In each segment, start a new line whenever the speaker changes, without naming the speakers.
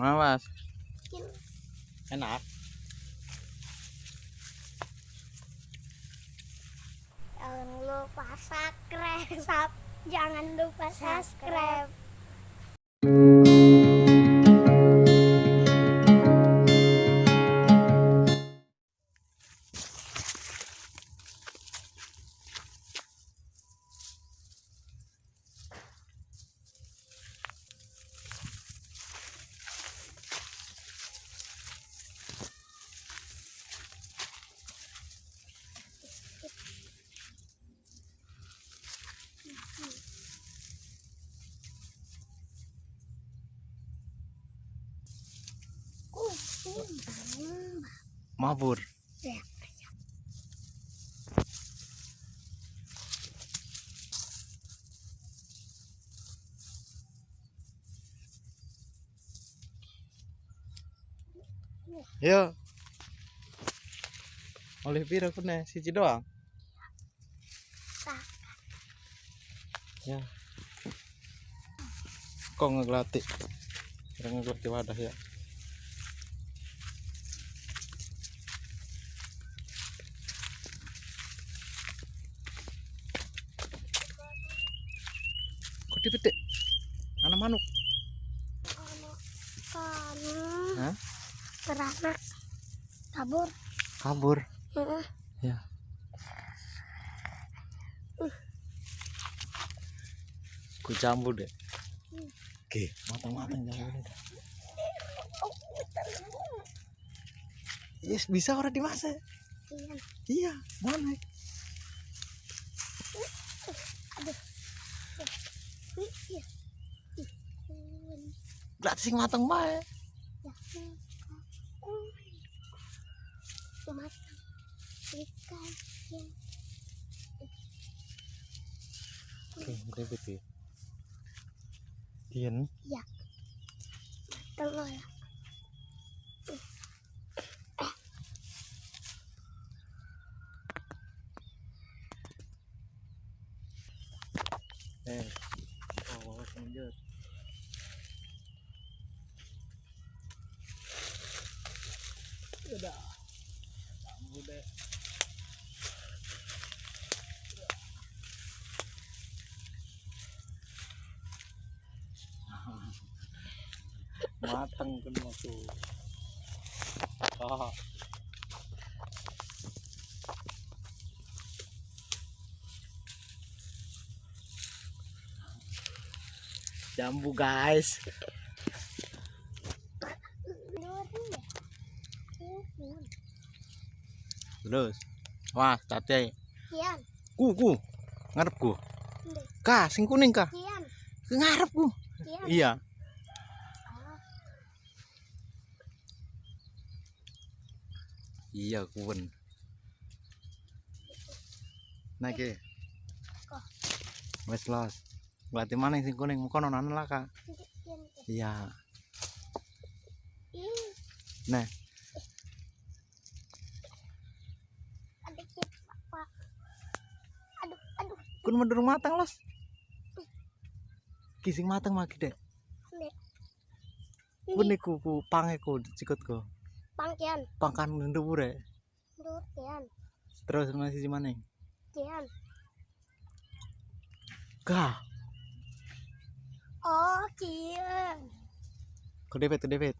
Mana Mas?
bikin
Enak.
jangan lupa subscribe jangan lupa subscribe
Mabur.
ya
Yo. Oleh piro kene? Siji doang. Ya. Kok ngeglati? Kira wadah ya. Dipetik? Anak manuk.
anak beranak kabur
Kabur.
Heeh.
Ya. Ku jambu deh. Oke, matang-matang jambu deh. Yes, bisa orang dimasak.
Iya.
Iya, mana?
Ih, iya. Ih, kun.
Berarti sing matang bae.
Ya, kun. Matang. Ikan. Ya.
Oke, udah betul. Dien,
Telur ya.
eh. Oh, lanjut. Udah. Udah. Matang kan tuh. Ah. Jambu guys. Terus. Wah tadi ku ku. Ngarep ku
Ndek.
kah sing kuning kah?
Kian.
Ke ngarep ku
Kian.
iya iya kuwen naik ke
Kok?
wes los. Berarti mana yang sing kuning? Muka nonan lah kak. Iya. Nah. Kun mendurung matang los. Kising matang
Ndek.
kun niku ku pangeku sikutku
Pangkian.
pangkan ndubure
Ndut kian.
terus masih mana
Kian.
kah
Oh, kian.
ku depet ku depet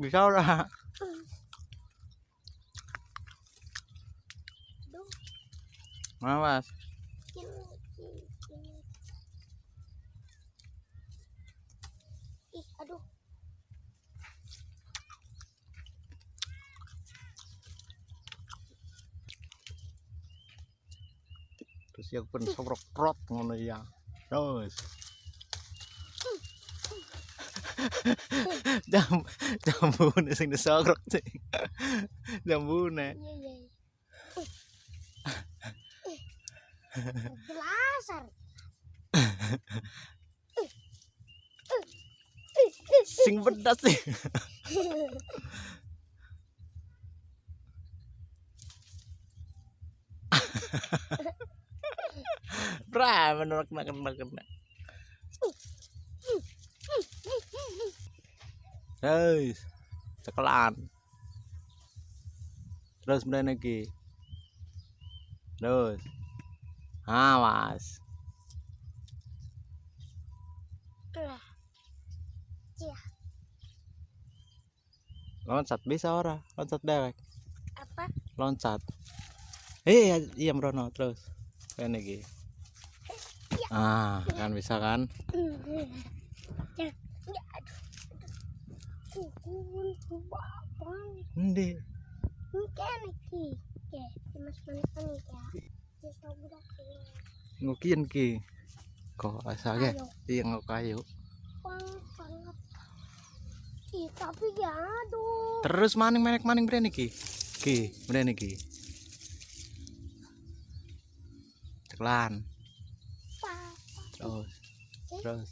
bisa ora
Duh,
terus ya pun sokrok prot ngono ya terus jam jambu nih sing disogrok sih jambu nih
belasar
sing pedas sih Bra, menurut kena kena kena. Guys, cekelan. Terus mrene iki. Terus. Awas.
Iya.
Loncat bisa ora? Loncat dewek.
Apa?
Loncat. Eh, iya, iya Brono, terus. Rene iki. Ah, kan bisa kan?
Ya.
Ngukian ki. Kok asage?
Ayo.
Iya ngok kayu.
Ih, tapi ya aduh.
Terus maning menek maning mrene iki. Ki, mrene iki. Ceklan. Terus. Terus.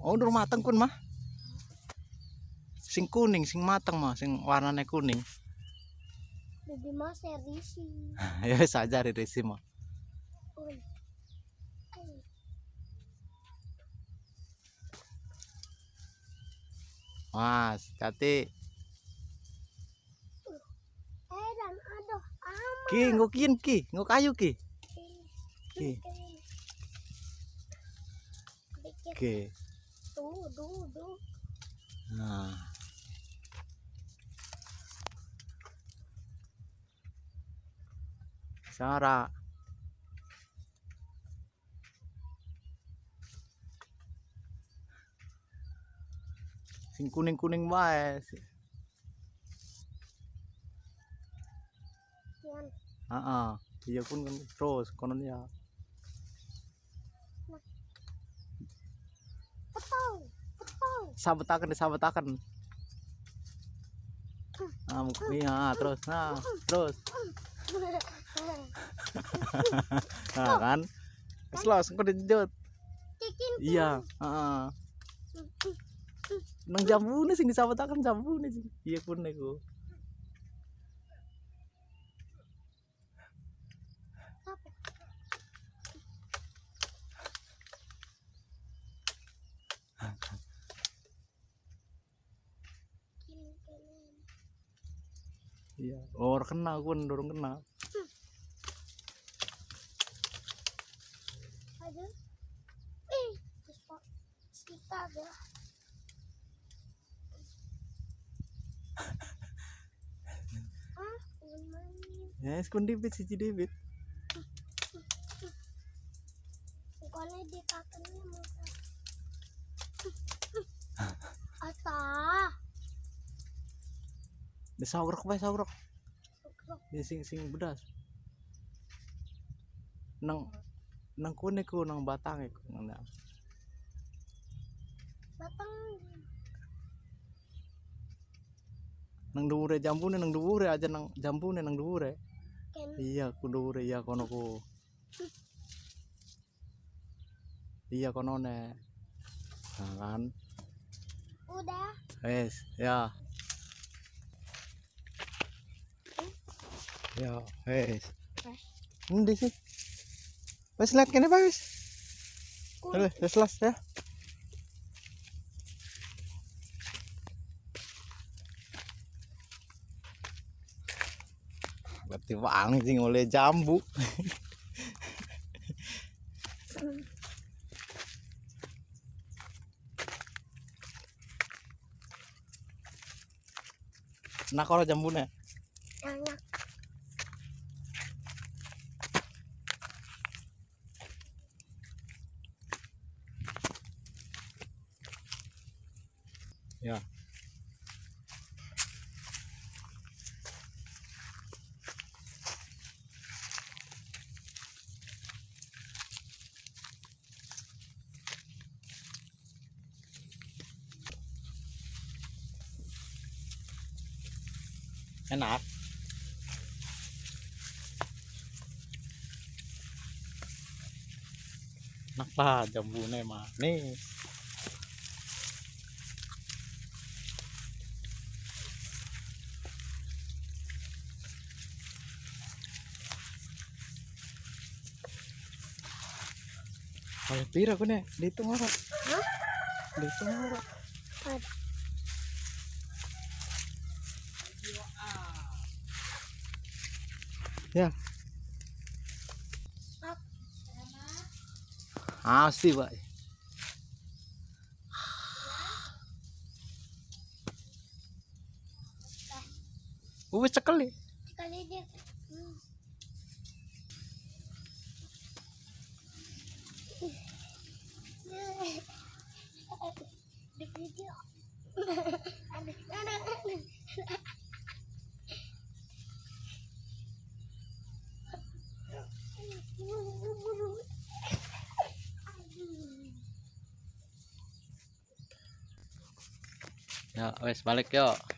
Oh, udah mateng kun mah. Sing kuning, sing mateng mah, sing warnanya kuning.
Jadi mas serisi.
ya saja di resi mah. Mas, hati.
Eh dan aduh amat.
Ki, ngukian ki, nguk kayu ki. Ki.
Dikit
Ki.
tuh, duh, duh.
Nah. Sarah. Sing kuning-kuning wae. Heeh. Iya pun kan terus konon ya. Sabetaken disabetaken. Ah, iya, terus. Nah, terus. Nah, kan. Wis los, engko dijut. Iya, heeh. Nang jambune sing disabetaken jambune sing. Iya pun niku. Iya. Oh, ora kena kun, dorong kena.
Ih. Kita ada. Ah, main.
Ya, wis kun dibit siji dibit.
Bukannya di kakinya mau Asa.
Wae saurek.
Sukrok.
Ya sing sing bedas. Nang nang kune ku nang batang iku nang
Batang.
nang dhuwure jambune nang dhuwure aja nang jambune nang dhuwure. Iya, ku dhuwure iya kono ku. Iya kono ne. Nah, kan.
Udah.
Wes, ya. Ya, wes. Endi sih? Wes lihat kene Pak wes. Wes las ya. Berarti wangi sing oleh jambu. Nah kalau jambune.
Enak.
Ya. Enak. Enak lah jambune manis. Oleh pira nih? Dito ora.
Hah?
Dito ora. Ya. Asli, Pak. Wis cekeli.
Sekali dia. Hmm. Di video. Aduh, aduh, aduh.
Ya, wes balik yuk.